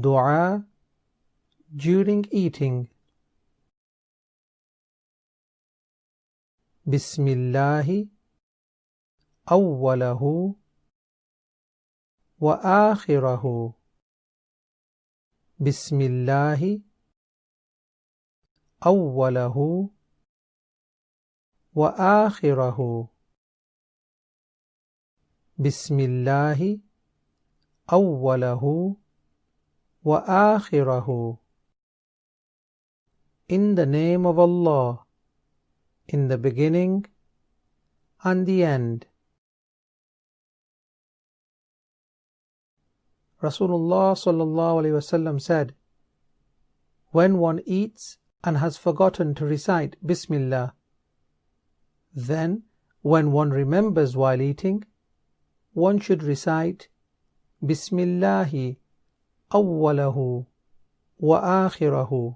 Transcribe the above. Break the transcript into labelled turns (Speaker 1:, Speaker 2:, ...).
Speaker 1: dua during eating. بسم الله أوله وآخره بسم الله أوله وآخره بسم الله أوله وآخره In the name of Allah, in the beginning and the end. Rasulullah sallallahu alaihi wasallam said, When one eats and has forgotten to recite Bismillah, then when one remembers while eating, one should recite Bismillahi أوله وآخره.